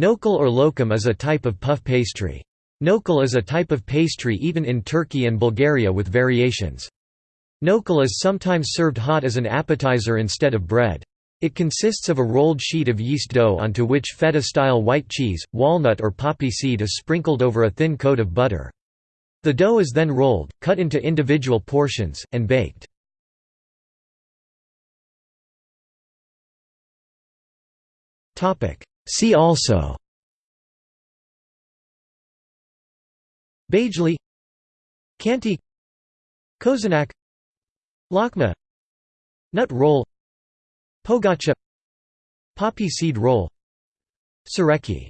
Nokul or lokum is a type of puff pastry. Nokul is a type of pastry eaten in Turkey and Bulgaria with variations. Nokul is sometimes served hot as an appetizer instead of bread. It consists of a rolled sheet of yeast dough onto which feta-style white cheese, walnut or poppy seed is sprinkled over a thin coat of butter. The dough is then rolled, cut into individual portions, and baked. See also. Bajli Kanti. Kozunak Lakma. Nut roll. Pogacha Poppy seed roll. Sureki